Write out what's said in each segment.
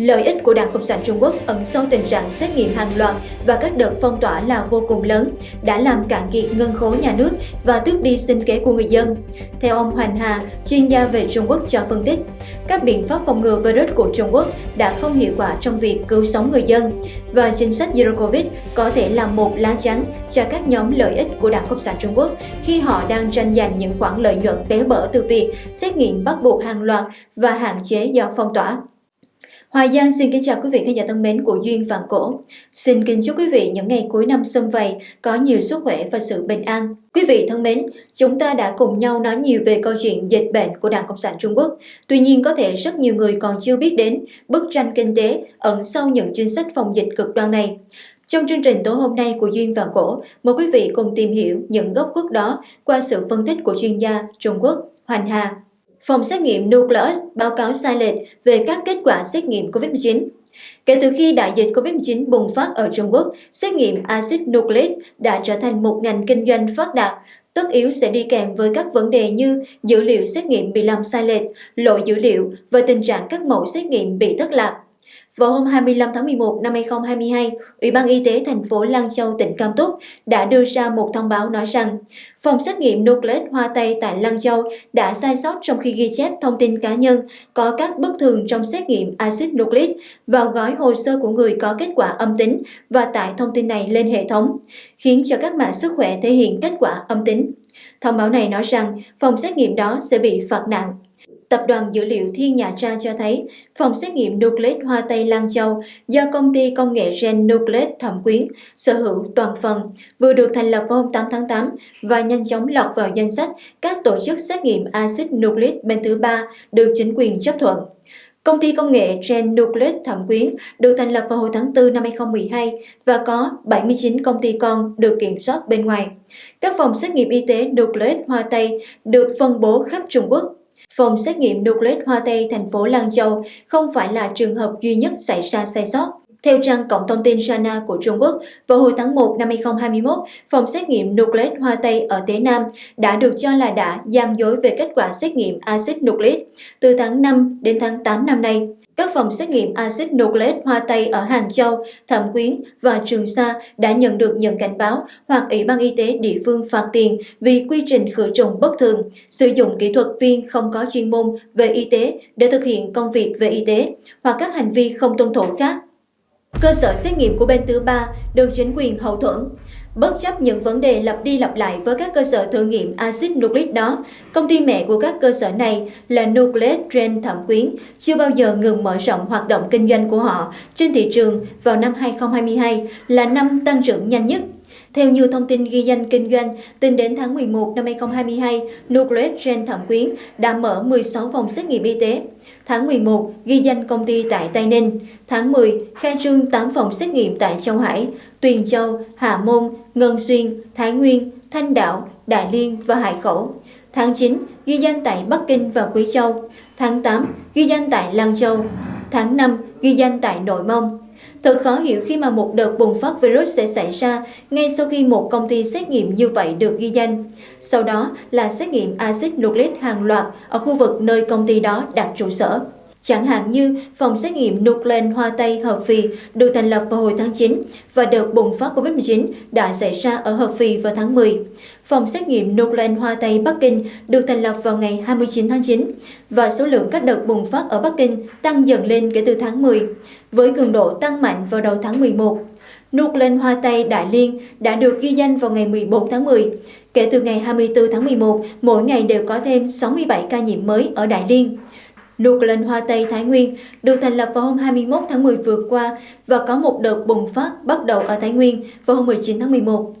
Lợi ích của Đảng Cộng sản Trung Quốc ẩn sâu tình trạng xét nghiệm hàng loạt và các đợt phong tỏa là vô cùng lớn, đã làm cạn kiệt ngân khố nhà nước và tước đi sinh kế của người dân. Theo ông Hoành Hà, chuyên gia về Trung Quốc cho phân tích, các biện pháp phòng ngừa virus của Trung Quốc đã không hiệu quả trong việc cứu sống người dân và chính sách Zero Covid có thể là một lá chắn cho các nhóm lợi ích của Đảng Cộng sản Trung Quốc khi họ đang tranh giành những khoản lợi nhuận bé bở từ việc xét nghiệm bắt buộc hàng loạt và hạn chế do phong tỏa. Hoài Giang xin kính chào quý vị khán giả thân mến của Duyên Vạn Cổ. Xin kính chúc quý vị những ngày cuối năm xâm vầy có nhiều sức khỏe và sự bình an. Quý vị thân mến, chúng ta đã cùng nhau nói nhiều về câu chuyện dịch bệnh của Đảng Cộng sản Trung Quốc. Tuy nhiên có thể rất nhiều người còn chưa biết đến bức tranh kinh tế ẩn sau những chính sách phòng dịch cực đoan này. Trong chương trình tối hôm nay của Duyên và Cổ, mời quý vị cùng tìm hiểu những gốc khuất đó qua sự phân tích của chuyên gia Trung Quốc Hoành Hà phòng xét nghiệm Nucleus báo cáo sai lệch về các kết quả xét nghiệm COVID-19. Kể từ khi đại dịch COVID-19 bùng phát ở Trung Quốc, xét nghiệm axit nucleic đã trở thành một ngành kinh doanh phát đạt, tất yếu sẽ đi kèm với các vấn đề như dữ liệu xét nghiệm bị làm sai lệch, lỗi dữ liệu và tình trạng các mẫu xét nghiệm bị thất lạc. Vào hôm 25 tháng 11 năm 2022, Ủy ban Y tế thành phố Lan Châu, tỉnh Cam Túc đã đưa ra một thông báo nói rằng phòng xét nghiệm Nucleic Hoa Tây tại Lan Châu đã sai sót trong khi ghi chép thông tin cá nhân có các bất thường trong xét nghiệm axit nucleic vào gói hồ sơ của người có kết quả âm tính và tải thông tin này lên hệ thống, khiến cho các mã sức khỏe thể hiện kết quả âm tính. Thông báo này nói rằng phòng xét nghiệm đó sẽ bị phạt nặng. Tập đoàn Dữ liệu Thiên Nhà Trang cho thấy, phòng xét nghiệm Nucleic Hoa Tây Lan Châu do công ty công nghệ gen Nucleic Thẩm Quyến, sở hữu toàn phần, vừa được thành lập vào hôm 8 tháng 8 và nhanh chóng lọt vào danh sách các tổ chức xét nghiệm axit nucleic bên thứ ba được chính quyền chấp thuận. Công ty công nghệ Gen Nucleic Thẩm Quyến được thành lập vào hồi tháng 4 năm 2012 và có 79 công ty con được kiểm soát bên ngoài. Các phòng xét nghiệm y tế Nucleic Hoa Tây được phân bố khắp Trung Quốc Phòng xét nghiệm Nucleic Hoa Tây thành phố Lan Châu không phải là trường hợp duy nhất xảy ra sai sót. Theo trang cổng thông tin Sana của Trung Quốc, vào hồi tháng 1 năm 2021, phòng xét nghiệm Nucleic Hoa Tây ở Tế Nam đã được cho là đã gian dối về kết quả xét nghiệm axit nucleic từ tháng 5 đến tháng 8 năm nay. Các phòng xét nghiệm axit nucleic Hoa Tây ở Hàng Châu, Thẩm Quyến và Trường Sa đã nhận được nhận cảnh báo hoặc Ủy ban Y tế địa phương phạt tiền vì quy trình khử trùng bất thường, sử dụng kỹ thuật viên không có chuyên môn về y tế để thực hiện công việc về y tế hoặc các hành vi không tuân thủ khác. Cơ sở xét nghiệm của bên thứ ba được chính quyền hậu thuẫn. Bất chấp những vấn đề lặp đi lặp lại với các cơ sở thử nghiệm axit nucleic đó, công ty mẹ của các cơ sở này là Nucleate Trend Thẩm Quyến chưa bao giờ ngừng mở rộng hoạt động kinh doanh của họ trên thị trường vào năm 2022 là năm tăng trưởng nhanh nhất theo như thông tin ghi danh kinh doanh, tính đến tháng 11 năm 2022, Nucleus Gen Thẩm Quyến đã mở 16 phòng xét nghiệm y tế. Tháng 11, ghi danh công ty tại Tây Ninh. Tháng 10, khai trương 8 phòng xét nghiệm tại Châu Hải, Tuyền Châu, Hà Môn, Ngân Xuyên, Thái Nguyên, Thanh Đạo, Đại Liên và Hải Khẩu. Tháng 9, ghi danh tại Bắc Kinh và Quý Châu. Tháng 8, ghi danh tại Lan Châu. Tháng 5, ghi danh tại Nội Mông. Thật khó hiểu khi mà một đợt bùng phát virus sẽ xảy ra ngay sau khi một công ty xét nghiệm như vậy được ghi danh. Sau đó là xét nghiệm axit nucleic hàng loạt ở khu vực nơi công ty đó đặt trụ sở. Chẳng hạn như phòng xét nghiệm nuclein Hoa Tây Hợp Phì được thành lập vào hồi tháng 9 và đợt bùng phát COVID-19 đã xảy ra ở Hợp Phì vào tháng 10. Phòng xét nghiệm nuclein Hoa Tây Bắc Kinh được thành lập vào ngày 29 tháng 9 và số lượng các đợt bùng phát ở Bắc Kinh tăng dần lên kể từ tháng 10, với cường độ tăng mạnh vào đầu tháng 11. Nuclein Hoa Tây Đại Liên đã được ghi danh vào ngày 14 tháng 10. Kể từ ngày 24 tháng 11, mỗi ngày đều có thêm 67 ca nhiễm mới ở Đại Liên. Nuclear Hoa Tây Thái Nguyên, được thành lập vào hôm 21 tháng 10 vừa qua và có một đợt bùng phát bắt đầu ở Thái Nguyên vào hôm 19 tháng 11.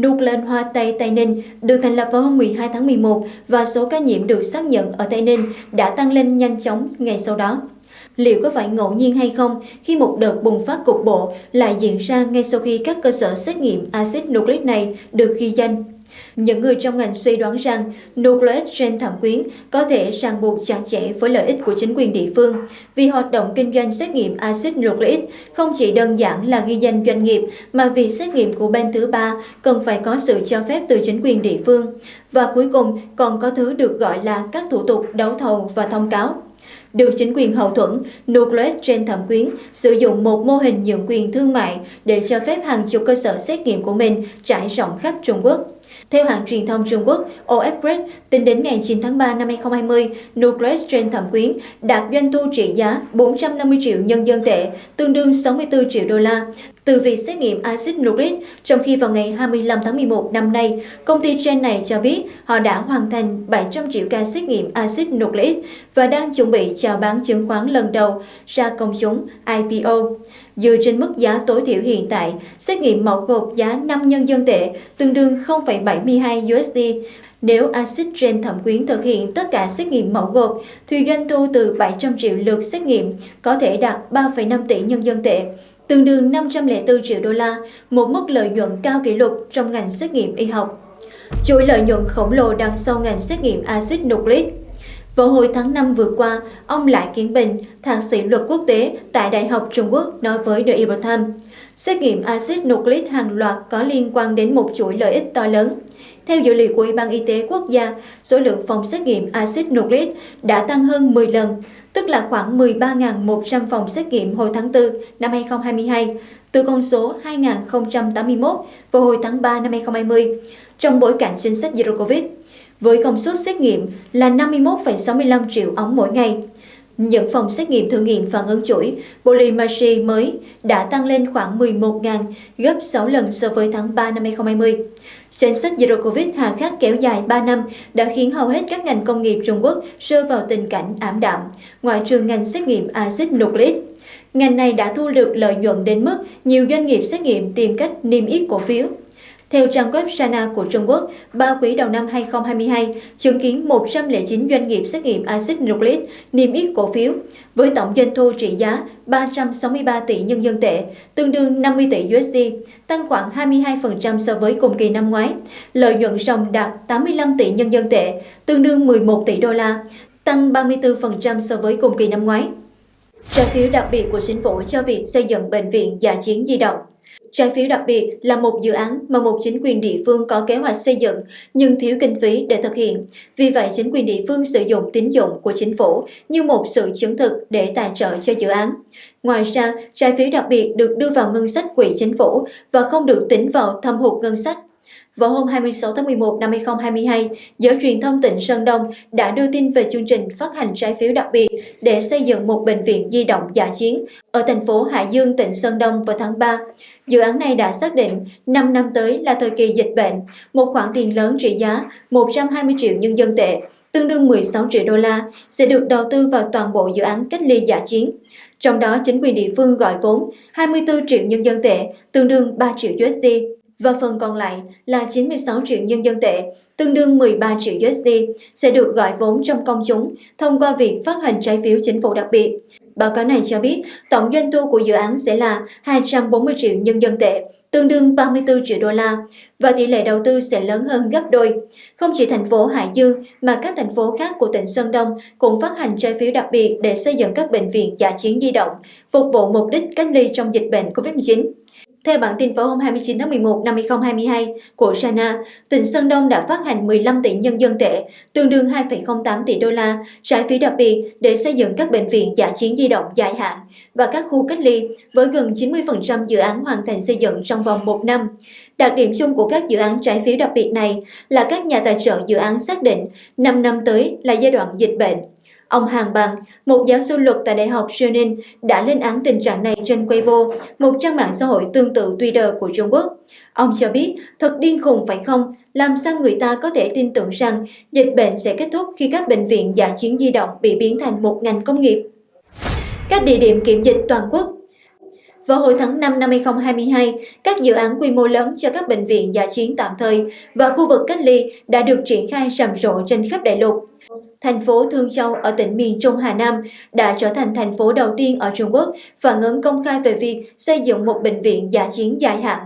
Nuclear Hoa Tây Tây Ninh được thành lập vào hôm 12 tháng 11 và số ca nhiễm được xác nhận ở Tây Ninh đã tăng lên nhanh chóng ngày sau đó. Liệu có phải ngẫu nhiên hay không khi một đợt bùng phát cục bộ lại diễn ra ngay sau khi các cơ sở xét nghiệm axit nucleic này được ghi danh những người trong ngành suy đoán rằng Nucleic Gen thẩm quyến có thể ràng buộc chặt chẽ với lợi ích của chính quyền địa phương vì hoạt động kinh doanh xét nghiệm axit nucleic không chỉ đơn giản là ghi danh doanh nghiệp, mà vì xét nghiệm của bên thứ ba cần phải có sự cho phép từ chính quyền địa phương và cuối cùng, còn có thứ được gọi là các thủ tục đấu thầu và thông cáo. được chính quyền hậu thuẫn, Nucleus trên thẩm quyến sử dụng một mô hình nhượng quyền thương mại để cho phép hàng chục cơ sở xét nghiệm của mình trải rộng khắp Trung Quốc. Theo hãng truyền thông Trung Quốc OF tính đến ngày 9 tháng 3 năm 2020, Nucleus trên thẩm quyến đạt doanh thu trị giá 450 triệu nhân dân tệ, tương đương 64 triệu đô la, từ việc xét nghiệm axit nucleic, trong khi vào ngày 25 tháng 11 năm nay, công ty trên này cho biết họ đã hoàn thành 700 triệu ca xét nghiệm axit nucleic và đang chuẩn bị chào bán chứng khoán lần đầu ra công chúng IPO. Dựa trên mức giá tối thiểu hiện tại, xét nghiệm mẫu gộp giá 5 nhân dân tệ tương đương 0,72 USD. Nếu axit trên thẩm quyến thực hiện tất cả xét nghiệm mẫu gộp, thì doanh thu từ 700 triệu lượt xét nghiệm có thể đạt 3,5 tỷ nhân dân tệ, tương đương 504 triệu đô la, một mức lợi nhuận cao kỷ lục trong ngành xét nghiệm y học. Chuỗi lợi nhuận khổng lồ đằng sau ngành xét nghiệm axit nucleic vào hồi tháng 5 vừa qua, ông Lại Kiến Bình, thạc sĩ luật quốc tế tại Đại học Trung Quốc nói với The Epoch Times, xét nghiệm axit nucleic hàng loạt có liên quan đến một chuỗi lợi ích to lớn. Theo dữ liệu của Ủy ban Y tế Quốc gia, số lượng phòng xét nghiệm axit nucleic đã tăng hơn 10 lần, tức là khoảng 13.100 phòng xét nghiệm hồi tháng 4 năm 2022, từ con số 2.081 vào hồi tháng 3 năm 2020, trong bối cảnh chính sách Zero Covid, với công suất xét nghiệm là 51,65 triệu ống mỗi ngày. Những phòng xét nghiệm thử nghiệm phản ứng chuỗi Polymerase mới đã tăng lên khoảng 11.000, gấp 6 lần so với tháng 3 năm 2020. Chính sách Zero Covid hà khắc kéo dài 3 năm đã khiến hầu hết các ngành công nghiệp Trung Quốc rơi vào tình cảnh ảm đạm, ngoại trừ ngành xét nghiệm axit nucleic. Ngành này đã thu được lợi nhuận đến mức nhiều doanh nghiệp xét nghiệm tìm cách niêm yết cổ phiếu. Theo trang web Sana của Trung Quốc, ba quý đầu năm 2022 chứng kiến 109 doanh nghiệp xét nghiệm axit nucleic niêm yết cổ phiếu với tổng doanh thu trị giá 363 tỷ nhân dân tệ, tương đương 50 tỷ USD, tăng khoảng 22% so với cùng kỳ năm ngoái. Lợi nhuận ròng đạt 85 tỷ nhân dân tệ, tương đương 11 tỷ đô la, tăng 34% so với cùng kỳ năm ngoái. Trái phiếu đặc biệt của chính phủ cho việc xây dựng bệnh viện giả chiến di động Trái phiếu đặc biệt là một dự án mà một chính quyền địa phương có kế hoạch xây dựng nhưng thiếu kinh phí để thực hiện. Vì vậy, chính quyền địa phương sử dụng tín dụng của chính phủ như một sự chứng thực để tài trợ cho dự án. Ngoài ra, trái phiếu đặc biệt được đưa vào ngân sách quỹ chính phủ và không được tính vào thâm hụt ngân sách. Vào hôm 26 tháng 11 năm 2022, giới truyền thông tỉnh Sơn Đông đã đưa tin về chương trình phát hành trái phiếu đặc biệt để xây dựng một bệnh viện di động giả chiến ở thành phố Hải Dương, tỉnh Sơn Đông vào tháng 3. Dự án này đã xác định 5 năm tới là thời kỳ dịch bệnh, một khoản tiền lớn trị giá 120 triệu nhân dân tệ, tương đương 16 triệu đô la, sẽ được đầu tư vào toàn bộ dự án cách ly giả chiến. Trong đó, chính quyền địa phương gọi vốn 24 triệu nhân dân tệ, tương đương 3 triệu USD và phần còn lại là 96 triệu nhân dân tệ, tương đương 13 triệu USD, sẽ được gọi vốn trong công chúng thông qua việc phát hành trái phiếu chính phủ đặc biệt. Báo cáo này cho biết tổng doanh thu của dự án sẽ là 240 triệu nhân dân tệ, tương đương 34 triệu đô la, và tỷ lệ đầu tư sẽ lớn hơn gấp đôi. Không chỉ thành phố Hải Dương mà các thành phố khác của tỉnh Sơn Đông cũng phát hành trái phiếu đặc biệt để xây dựng các bệnh viện giả chiến di động, phục vụ mục đích cách ly trong dịch bệnh COVID-19. Theo bản tin vào hôm 29 tháng 11 năm 2022 của China, tỉnh Sơn Đông đã phát hành 15 tỷ nhân dân tệ, tương đương 2,08 tỷ đô la, trái phiếu đặc biệt để xây dựng các bệnh viện giả chiến di động dài hạn và các khu cách ly, với gần 90% dự án hoàn thành xây dựng trong vòng một năm. Đặc điểm chung của các dự án trái phiếu đặc biệt này là các nhà tài trợ dự án xác định 5 năm tới là giai đoạn dịch bệnh, Ông Hàng Bằng, một giáo sư luật tại Đại học Sionin, đã lên án tình trạng này trên Weibo, một trang mạng xã hội tương tự Twitter của Trung Quốc. Ông cho biết, thật điên khùng phải không? Làm sao người ta có thể tin tưởng rằng dịch bệnh sẽ kết thúc khi các bệnh viện giả chiến di động bị biến thành một ngành công nghiệp? Các địa điểm kiểm dịch toàn quốc vào hồi tháng 5 năm 2022, các dự án quy mô lớn cho các bệnh viện giả chiến tạm thời và khu vực cách ly đã được triển khai rầm rộ trên khắp đại lục thành phố Thương Châu ở tỉnh miền Trung Hà Nam đã trở thành thành phố đầu tiên ở Trung Quốc phản ứng công khai về việc xây dựng một bệnh viện giả chiến dài hạn.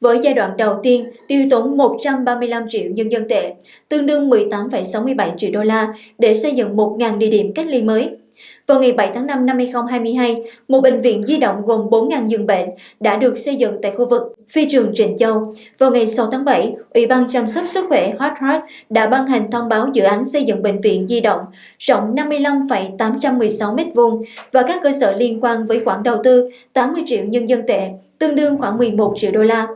Với giai đoạn đầu tiên tiêu tốn 135 triệu nhân dân tệ, tương đương 18,67 triệu đô la để xây dựng 1.000 địa điểm cách ly mới vào ngày 7 tháng 5 năm 2022, một bệnh viện di động gồm 4.000 giường bệnh đã được xây dựng tại khu vực phi trường Trịnh Châu. Vào ngày 6 tháng 7, Ủy ban chăm sóc sức khỏe Hot Heart đã ban hành thông báo dự án xây dựng bệnh viện di động rộng 55,816 m2 và các cơ sở liên quan với khoản đầu tư 80 triệu nhân dân tệ, tương đương khoảng 11 triệu đô la.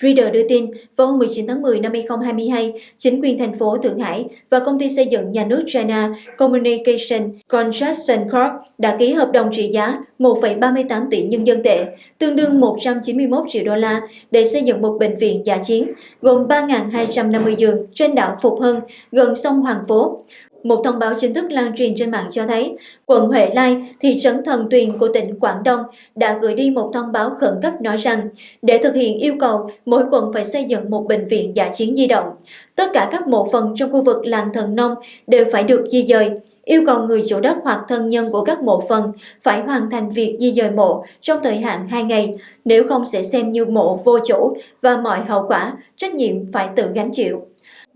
Reader đưa tin, vào hôm 19 tháng 10 năm 2022, chính quyền thành phố Thượng Hải và công ty xây dựng nhà nước China Communication Construction Corp đã ký hợp đồng trị giá 1,38 tỷ nhân dân tệ, tương đương 191 triệu đô la để xây dựng một bệnh viện giả chiến gồm 3.250 giường trên đảo Phục Hưng, gần sông Hoàng Phố. Một thông báo chính thức lan truyền trên mạng cho thấy, quận Huệ Lai, thị trấn Thần Tuyền của tỉnh Quảng Đông đã gửi đi một thông báo khẩn cấp nói rằng để thực hiện yêu cầu, mỗi quận phải xây dựng một bệnh viện giả chiến di động. Tất cả các mộ phần trong khu vực làng Thần Nông đều phải được di dời, yêu cầu người chủ đất hoặc thân nhân của các mộ phần phải hoàn thành việc di dời mộ trong thời hạn 2 ngày, nếu không sẽ xem như mộ vô chủ và mọi hậu quả, trách nhiệm phải tự gánh chịu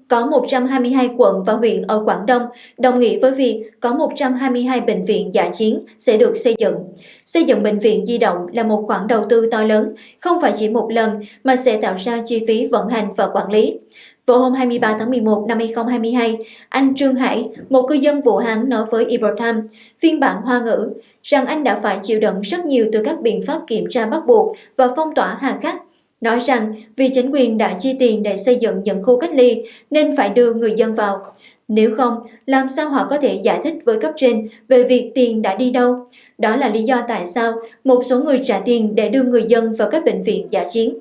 có 122 quận và huyện ở Quảng Đông, đồng nghĩa với việc có 122 bệnh viện giả chiến sẽ được xây dựng. Xây dựng bệnh viện di động là một khoản đầu tư to lớn, không phải chỉ một lần mà sẽ tạo ra chi phí vận hành và quản lý. Vào hôm 23 tháng 11 năm 2022, anh Trương Hải, một cư dân Vũ Hán nói với Ibrahim, phiên bản hoa ngữ, rằng anh đã phải chịu đựng rất nhiều từ các biện pháp kiểm tra bắt buộc và phong tỏa hà khắc nói rằng vì chính quyền đã chi tiền để xây dựng những khu cách ly nên phải đưa người dân vào. Nếu không, làm sao họ có thể giải thích với cấp trên về việc tiền đã đi đâu? Đó là lý do tại sao một số người trả tiền để đưa người dân vào các bệnh viện giả chiến.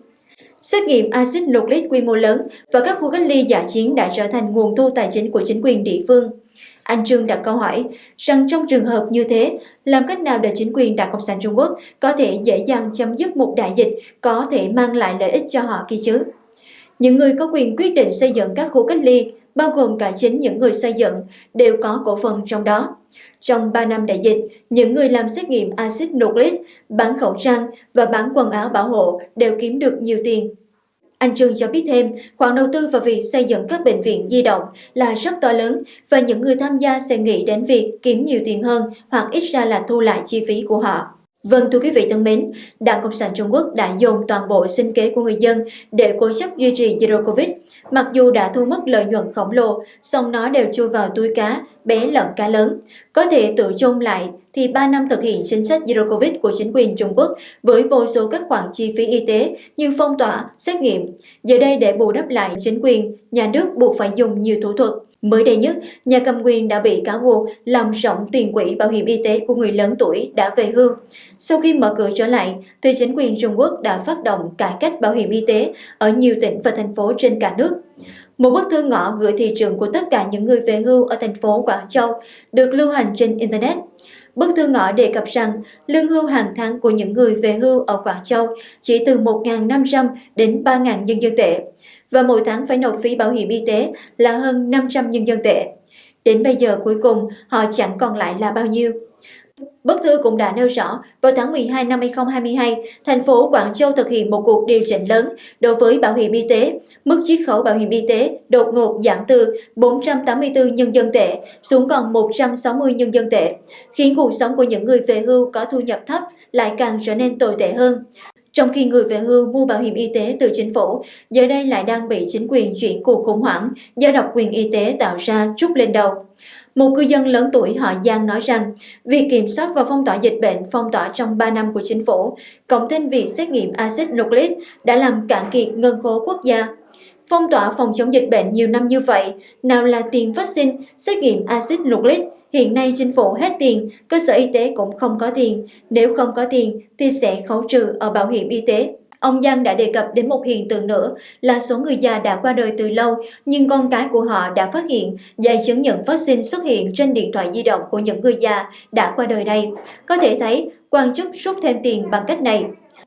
Xét nghiệm axit nucleic quy mô lớn và các khu cách ly giả chiến đã trở thành nguồn thu tài chính của chính quyền địa phương. Anh Trương đặt câu hỏi rằng trong trường hợp như thế, làm cách nào để chính quyền Đảng Cộng sản Trung Quốc có thể dễ dàng chấm dứt một đại dịch có thể mang lại lợi ích cho họ kia chứ? Những người có quyền quyết định xây dựng các khu cách ly, bao gồm cả chính những người xây dựng, đều có cổ phần trong đó. Trong 3 năm đại dịch, những người làm xét nghiệm axit nucleic, bán khẩu trang và bán quần áo bảo hộ đều kiếm được nhiều tiền anh Trương cho biết thêm, khoản đầu tư vào việc xây dựng các bệnh viện di động là rất to lớn và những người tham gia sẽ nghĩ đến việc kiếm nhiều tiền hơn hoặc ít ra là thu lại chi phí của họ. Vâng thưa quý vị thân mến, Đảng Cộng sản Trung Quốc đã dồn toàn bộ sinh kế của người dân để cố chấp duy trì Zero Covid. Mặc dù đã thu mất lợi nhuận khổng lồ, song nó đều chui vào túi cá, bé lẫn cá lớn. Có thể tự chung lại thì 3 năm thực hiện chính sách Zero Covid của chính quyền Trung Quốc với vô số các khoản chi phí y tế như phong tỏa, xét nghiệm. Giờ đây để bù đắp lại chính quyền, nhà nước buộc phải dùng nhiều thủ thuật. Mới đây nhất, nhà cầm quyền đã bị cáo buộc làm rộng tiền quỹ bảo hiểm y tế của người lớn tuổi đã về hưu. Sau khi mở cửa trở lại, thì chính quyền Trung Quốc đã phát động cải cách bảo hiểm y tế ở nhiều tỉnh và thành phố trên cả nước. Một bức thư ngõ gửi thị trường của tất cả những người về hưu ở thành phố Quảng Châu được lưu hành trên Internet. Bức thư ngõ đề cập rằng lương hưu hàng tháng của những người về hưu ở Quảng Châu chỉ từ 1.500 đến 3.000 nhân dân tệ và mỗi tháng phải nộp phí bảo hiểm y tế là hơn 500 nhân dân tệ. Đến bây giờ cuối cùng họ chẳng còn lại là bao nhiêu. Bức thư cũng đã nêu rõ, vào tháng 12 năm 2022, thành phố Quảng Châu thực hiện một cuộc điều chỉnh lớn đối với bảo hiểm y tế. Mức chiết khấu bảo hiểm y tế đột ngột giảm từ 484 nhân dân tệ xuống còn 160 nhân dân tệ, khiến cuộc sống của những người về hưu có thu nhập thấp lại càng trở nên tồi tệ hơn. Trong khi người về hưu mua bảo hiểm y tế từ chính phủ, giờ đây lại đang bị chính quyền chuyển cuộc khủng hoảng do độc quyền y tế tạo ra trút lên đầu. Một cư dân lớn tuổi họ Giang nói rằng, việc kiểm soát và phong tỏa dịch bệnh phong tỏa trong 3 năm của chính phủ, cộng thêm việc xét nghiệm axit nucleic đã làm cạn kiệt ngân khố quốc gia. Phong tỏa phòng chống dịch bệnh nhiều năm như vậy, nào là tiền vaccine, xét nghiệm axit nucleic, hiện nay chính phủ hết tiền, cơ sở y tế cũng không có tiền, nếu không có tiền thì sẽ khấu trừ ở bảo hiểm y tế. Ông Giang đã đề cập đến một hiện tượng nữa là số người già đã qua đời từ lâu nhưng con cái của họ đã phát hiện giấy chứng nhận vaccine xuất hiện trên điện thoại di động của những người già đã qua đời này. Có thể thấy quan chức rút thêm tiền bằng cách này.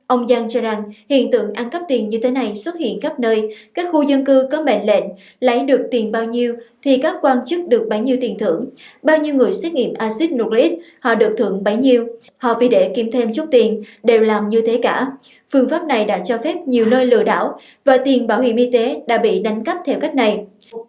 Ông Giang cho rằng hiện tượng ăn cắp tiền như thế này xuất hiện khắp nơi, các khu dân cư có mệnh lệnh lấy được tiền bao nhiêu thì các quan chức được bấy nhiêu tiền thưởng. Bao nhiêu người xét nghiệm axit nucleic, họ được thưởng bấy nhiêu. Họ vì để kiếm thêm chút tiền đều làm như thế cả. Phương pháp này đã cho phép nhiều nơi lừa đảo và tiền bảo hiểm y tế đã bị đánh cắp theo cách này.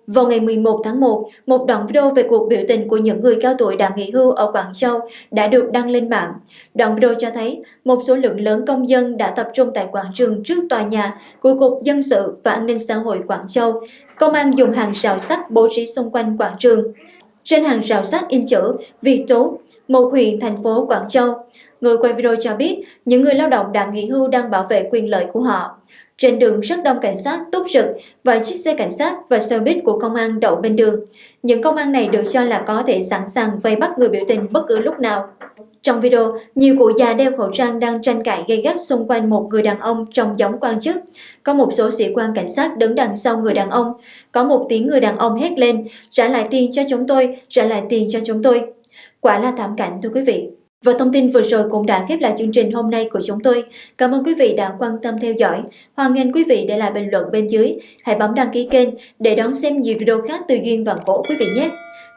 Vào ngày 11 tháng 1, một đoạn video về cuộc biểu tình của những người cao tuổi đã nghỉ hưu ở Quảng Châu đã được đăng lên mạng. Đoạn video cho thấy một số lượng lớn công dân đã tập trung tại quảng trường trước tòa nhà của Cục Dân sự và An ninh xã hội Quảng Châu. Công an dùng hàng rào sắt bố trí xung quanh quảng trường. Trên hàng rào sắt in chữ Việt Tú, một huyện thành phố Quảng Châu. Người quay video cho biết những người lao động đã nghỉ hưu đang bảo vệ quyền lợi của họ. Trên đường rất đông cảnh sát túc rực và chiếc xe cảnh sát và xe buýt của công an đậu bên đường. Những công an này được cho là có thể sẵn sàng vây bắt người biểu tình bất cứ lúc nào. Trong video, nhiều cụ già đeo khẩu trang đang tranh cãi gây gắt xung quanh một người đàn ông trong giống quan chức. Có một số sĩ quan cảnh sát đứng đằng sau người đàn ông. Có một tiếng người đàn ông hét lên, trả lại tiền cho chúng tôi, trả lại tiền cho chúng tôi. Quả là thảm cảnh thưa quý vị. Và thông tin vừa rồi cũng đã khép lại chương trình hôm nay của chúng tôi. Cảm ơn quý vị đã quan tâm theo dõi. Hoan nghênh quý vị để lại bình luận bên dưới. Hãy bấm đăng ký kênh để đón xem nhiều video khác từ Duyên và Cổ quý vị nhé.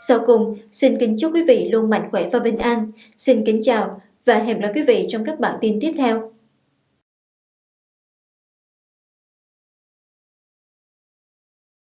Sau cùng, xin kính chúc quý vị luôn mạnh khỏe và bình an. Xin kính chào và hẹn gặp lại quý vị trong các bản tin tiếp theo.